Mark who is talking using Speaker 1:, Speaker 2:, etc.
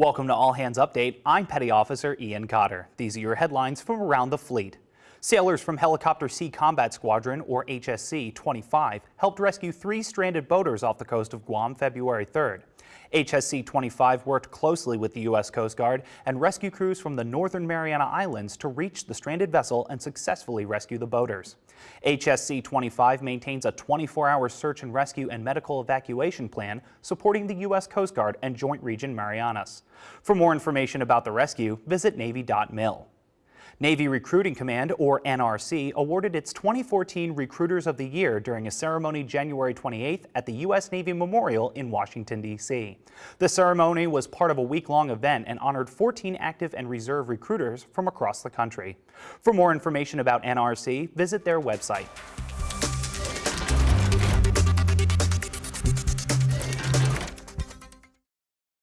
Speaker 1: Welcome to All Hands Update. I'm Petty Officer Ian Cotter. These are your headlines from around the fleet. Sailors from Helicopter Sea Combat Squadron, or HSC 25, helped rescue three stranded boaters off the coast of Guam February 3rd. HSC 25 worked closely with the U.S. Coast Guard and rescue crews from the northern Mariana Islands to reach the stranded vessel and successfully rescue the boaters. HSC 25 maintains a 24-hour search and rescue and medical evacuation plan supporting the U.S. Coast Guard and Joint Region Marianas. For more information about the rescue, visit Navy.mil. Navy Recruiting Command, or NRC, awarded its 2014 Recruiters of the Year during a ceremony January 28th at the U.S. Navy Memorial in Washington, D.C. The ceremony was part of a week-long event and honored 14 active and reserve recruiters from across the country. For more information about NRC, visit their website.